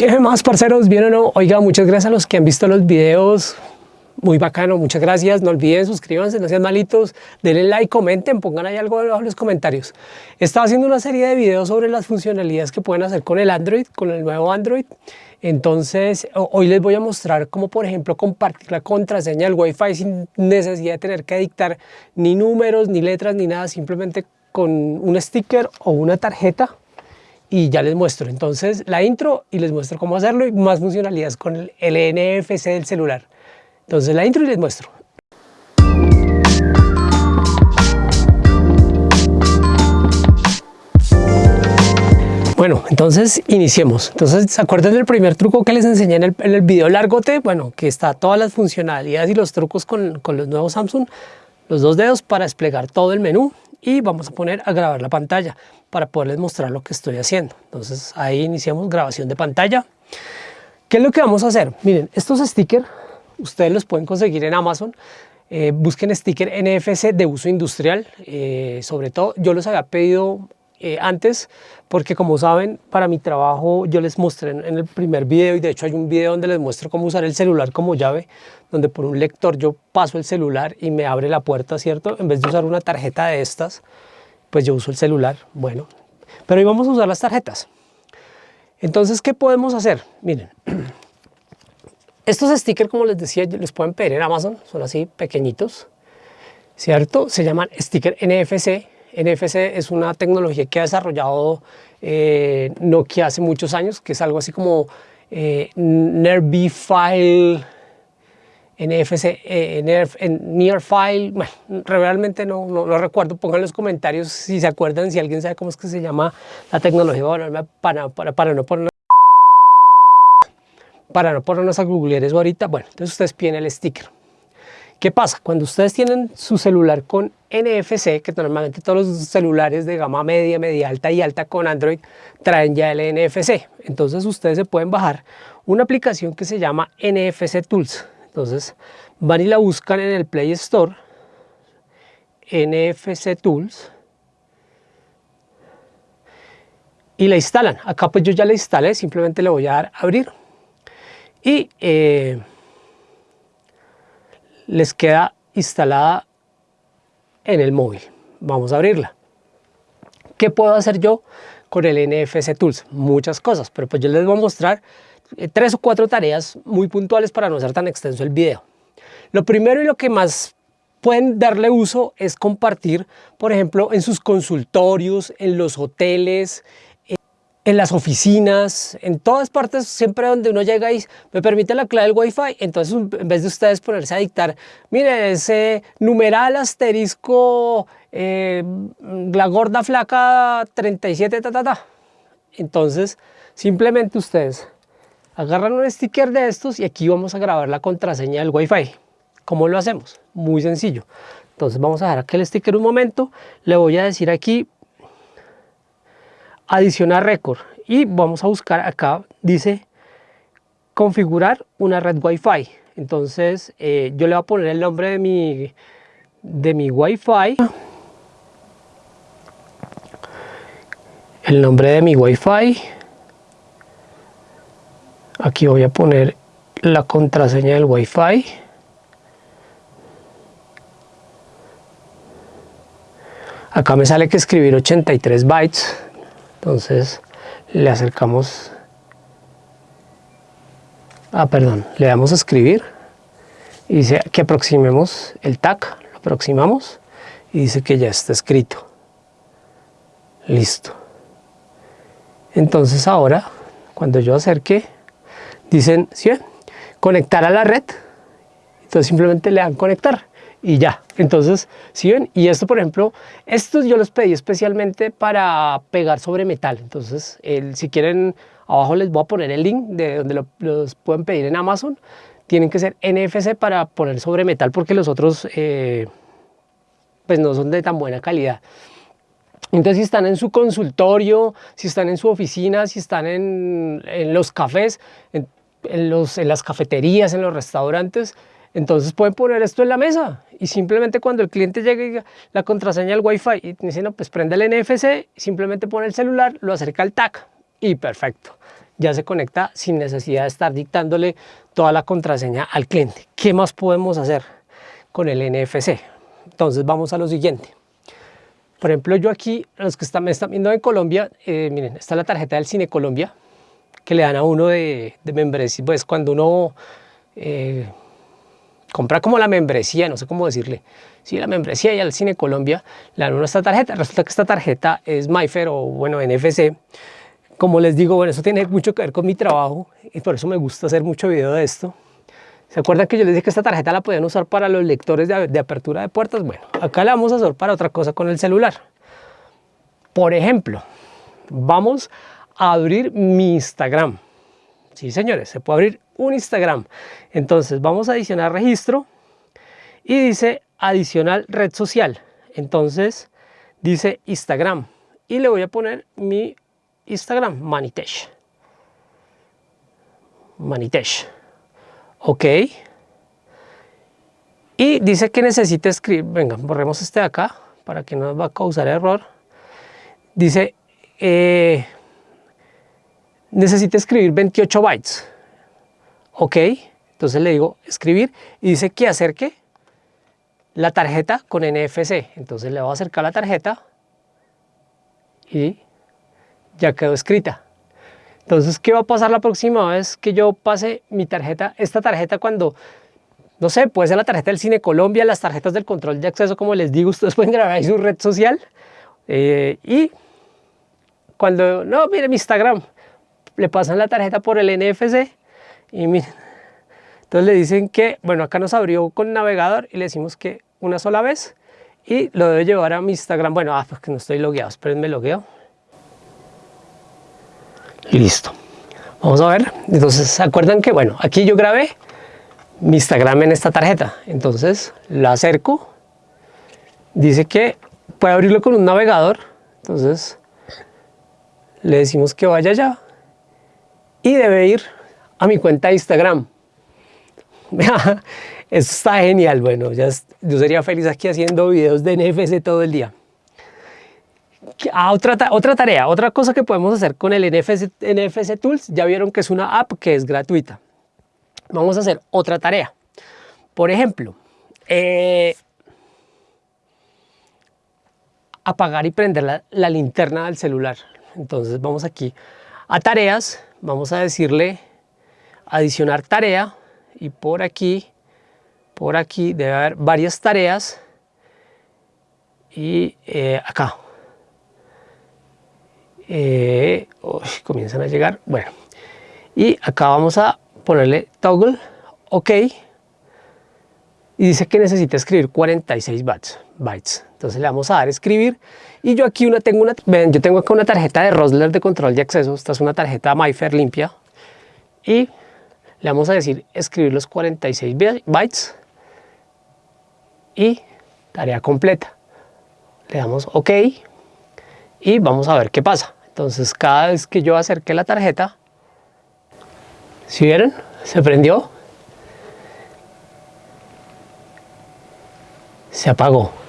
¿Qué más, parceros? ¿Bien o no? Oiga, muchas gracias a los que han visto los videos. Muy bacano, muchas gracias. No olviden suscríbanse, no sean malitos. Denle like, comenten, pongan ahí algo abajo en los comentarios. Estaba haciendo una serie de videos sobre las funcionalidades que pueden hacer con el Android, con el nuevo Android. Entonces, hoy les voy a mostrar cómo, por ejemplo, compartir la contraseña del Wi-Fi sin necesidad de tener que dictar ni números, ni letras, ni nada. Simplemente con un sticker o una tarjeta y ya les muestro entonces la intro y les muestro cómo hacerlo y más funcionalidades con el, NFC del celular. Entonces la intro y les muestro. Bueno, entonces iniciemos. Entonces, ¿se acuerdan del primer truco que les enseñé en el, en el video largote? Bueno, que está todas las funcionalidades y los trucos con, con los nuevos Samsung, los dos dedos para desplegar todo el menú y vamos a poner a grabar la pantalla para poderles mostrar lo que estoy haciendo. Entonces ahí iniciamos grabación de pantalla. ¿Qué es lo que vamos a hacer? Miren, estos stickers ustedes los pueden conseguir en Amazon. Eh, busquen sticker NFC de uso industrial, eh, sobre todo yo los había pedido eh, antes porque como saben para mi trabajo yo les mostré en, el primer video y de hecho hay un video donde les muestro cómo usar el celular como llave donde por un lector yo paso el celular y me abre la puerta, ¿cierto? En vez de usar una tarjeta de estas, pues yo uso el celular, bueno, pero hoy vamos a usar las tarjetas. Entonces, ¿qué podemos hacer? Miren, estos stickers, como les decía, les pueden pedir en Amazon, son así pequeñitos, ¿cierto? Se llaman sticker NFC, NFC es una tecnología que ha desarrollado eh, Nokia hace muchos años, que es algo así como eh, File, NFC, eh, Near File, bueno, realmente no, lo recuerdo, pongan en los comentarios si se acuerdan, si alguien sabe cómo es que se llama la tecnología, para, no poner para no ponernos a googlear eso ahorita, bueno, entonces ustedes piden el sticker. ¿Qué pasa? Cuando ustedes tienen su celular con NFC, que normalmente todos los celulares de gama media, media alta y alta con Android traen ya el NFC. Entonces ustedes se pueden bajar una aplicación que se llama NFC Tools. Entonces van y la buscan en el Play Store, NFC Tools, y la instalan. Acá pues yo ya la instalé, simplemente le voy a dar abrir. Y eh, les queda instalada en el móvil. Vamos a abrirla. ¿Qué puedo hacer yo con el NFC Tools? Muchas cosas, pero pues yo les voy a mostrar tres o cuatro tareas muy puntuales para no ser tan extenso el video. Lo primero y lo que más pueden darle uso es compartir, por ejemplo, en sus consultorios, en los hoteles, en las oficinas, en todas partes, siempre donde uno llega y me permite la clave del Wi-Fi, entonces en vez de ustedes ponerse a dictar, mire, ese numeral asterisco, eh, la gorda flaca 37, ta, ta, ta. Entonces, simplemente ustedes agarran un sticker de estos y aquí vamos a grabar la contraseña del Wi-Fi. ¿Cómo lo hacemos? Muy sencillo. Entonces vamos a dejar aquel sticker un momento, le voy a decir aquí adicionar récord y vamos a buscar acá, dice configurar una red Wi-Fi. Entonces eh, yo le voy a poner el nombre de mi, de mi Wi-Fi. El nombre de mi Wi-Fi. Aquí voy a poner la contraseña del Wi-Fi. Acá me sale que escribir 83 bytes. Entonces le acercamos. Ah perdón le damos a escribir. Y dice que aproximemos el tag lo aproximamos. Y dice que ya está escrito. Listo. Entonces ahora cuando yo acerque dicen ¿sí? conectar a la red entonces simplemente le dan conectar y ya. Entonces, si ven? Y esto, por ejemplo, estos yo los pedí especialmente para pegar sobre metal. Entonces, si quieren, abajo les voy a poner el link de donde los pueden pedir en Amazon. Tienen que ser NFC para poner sobre metal porque los otros eh, pues no son de tan buena calidad. Entonces, si están en su consultorio, si están en su oficina, si están en, en los cafés, en, las cafeterías, en los restaurantes, entonces pueden poner esto en la mesa y simplemente cuando el cliente llegue la contraseña del Wi-Fi y dice, no, pues prende el NFC, simplemente pone el celular, lo acerca al TAC y perfecto. ya se conecta sin necesidad de estar dictándole toda la contraseña al cliente. ¿Qué más podemos hacer con el NFC? Entonces vamos a lo siguiente. Por ejemplo, yo aquí, los que están, me están viendo en Colombia, eh, miren, está la tarjeta del Cine Colombia, que le dan a uno de, de membresía, pues cuando uno eh, compra como la membresía, no sé cómo decirle, sí, la membresía y al Cine Colombia, le dan uno esta tarjeta, resulta que esta tarjeta es MyFair o bueno, NFC, como les digo, bueno, eso tiene mucho que ver con mi trabajo y por eso me gusta hacer mucho video de esto, ¿Se acuerdan que yo les dije que esta tarjeta la podían usar para los lectores de, apertura de puertas? Bueno, acá la vamos a usar para otra cosa con el celular. Por ejemplo, vamos abrir mi Instagram. Sí, señores, se puede abrir un Instagram. Entonces, vamos a adicionar registro y dice adicional red social. Entonces, dice Instagram y le voy a poner mi Instagram, Manitesh. Manitesh. Ok. Y dice que necesita escribir, venga, borremos este de acá para que no nos va a causar error. Dice, eh, necesita escribir 28 bytes. Ok, entonces le digo escribir y dice que acerque la tarjeta con NFC. Entonces le voy a acercar la tarjeta y ya quedó escrita. Entonces, ¿qué va a pasar la próxima vez que yo pase mi tarjeta? Esta tarjeta cuando, no sé, puede ser la tarjeta del Cine Colombia, las tarjetas del control de acceso, como les digo, ustedes pueden grabar ahí su red social. Eh, y cuando, no, miren mi Instagram, le pasan la tarjeta por el NFC y miren. Entonces le dicen que, bueno, acá nos abrió con navegador y le decimos que una sola vez y lo debe llevar a mi Instagram. Bueno, ah, pues que no estoy logueado, espérenme logueo. Listo. Vamos a ver. Entonces, ¿se acuerdan que, bueno, aquí yo grabé mi Instagram en esta tarjeta. Entonces, la acerco. Dice que puede abrirlo con un navegador. Entonces, le decimos que vaya allá. Y debe ir a mi cuenta de Instagram. Eso está genial. Bueno, ya yo sería feliz aquí haciendo videos de NFC todo el día. Ah, otra, tarea, otra cosa que podemos hacer con el NFC, NFC Tools, ya vieron que es una app que es gratuita. Vamos a hacer otra tarea. Por ejemplo, eh, apagar y prender la, la, linterna del celular. Entonces vamos aquí a tareas, vamos a decirle adicionar tarea y por aquí, por aquí debe haber varias tareas y eh, acá. Eh, comienzan a llegar, bueno, y acá vamos a ponerle toggle, ok, y dice que necesita escribir 46 bytes, bytes. Entonces le vamos a dar escribir, y yo aquí una, tengo una, ven, yo tengo acá una tarjeta de Rosler de control de acceso, esta es una tarjeta MyFair limpia, y le vamos a decir escribir los 46 bytes, y tarea completa, le damos ok, y vamos a ver qué pasa. Entonces cada vez que yo acerqué la tarjeta, ¿si vieron? Se prendió. Se apagó.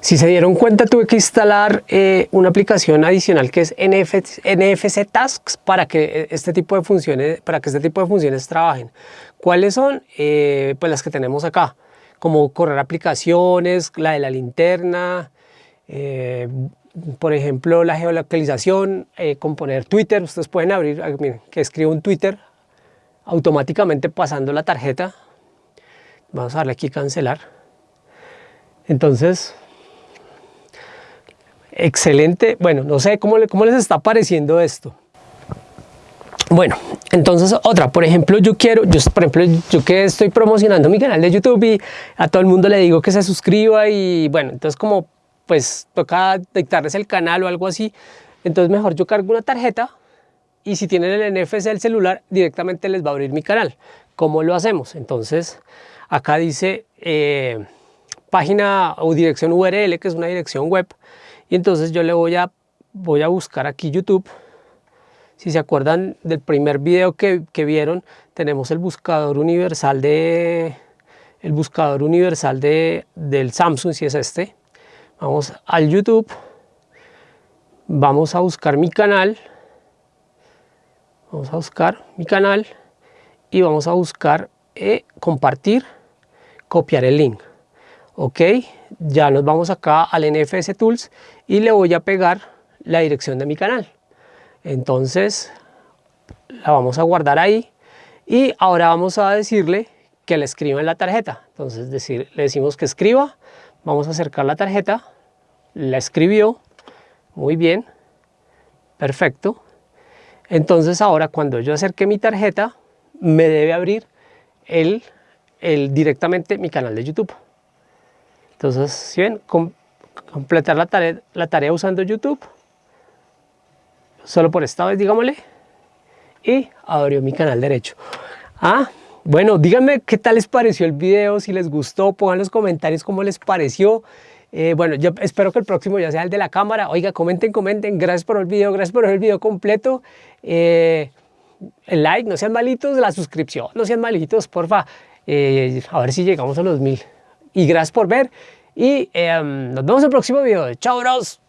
Si se dieron cuenta tuve que instalar eh, una aplicación adicional que es NFC, Tasks para que eh, este tipo de funciones, para que este tipo de funciones trabajen. ¿Cuáles son? Eh, pues las que tenemos acá, como correr aplicaciones, la de la linterna, por ejemplo, la geolocalización, eh, con poner Twitter, ustedes pueden abrir, ah, miren, que escribo un Twitter automáticamente pasando la tarjeta. Vamos a darle aquí cancelar. Entonces, excelente. Bueno, no sé cómo, les está pareciendo esto. Bueno, entonces otra, por ejemplo, yo quiero, yo por ejemplo, yo que estoy promocionando mi canal de YouTube y a todo el mundo le digo que se suscriba y bueno, entonces como pues toca dictarles el canal o algo así. Entonces mejor yo cargo una tarjeta y si tienen el NFC del celular directamente les va a abrir mi canal. ¿Cómo lo hacemos? Entonces acá dice eh, página o dirección URL que es una dirección web y entonces yo le voy a, voy a buscar aquí YouTube. Si se acuerdan del primer video que, que vieron tenemos el buscador universal de el buscador universal de, del Samsung si es este Vamos al YouTube, vamos a buscar mi canal Vamos a buscar mi canal y vamos a buscar eh, compartir, copiar el link. Ok, ya nos vamos acá al NFS Tools y le voy a pegar la dirección de mi canal. Entonces la vamos a guardar ahí y ahora vamos a decirle que le escriba en la tarjeta. Entonces decir, le decimos que escriba, vamos a acercar la tarjeta, la escribió, muy bien, perfecto. Entonces ahora cuando yo acerque mi tarjeta, me debe abrir el, el directamente mi canal de YouTube. Entonces, si ven, completar la tarea, usando YouTube, solo por esta vez, digámosle, y abrió mi canal derecho. Ah, bueno, díganme qué tal les pareció el video, si les gustó, pongan los comentarios cómo les pareció. Eh, bueno, yo espero que el próximo ya sea el de la cámara. Oiga, comenten, comenten. Gracias por el video, gracias por el video completo. Eh, el like, no sean malitos, la suscripción, no sean malitos, porfa. Eh, a ver si llegamos a los mil. Y gracias por ver. Y nos vemos en el próximo video. Chao, bros.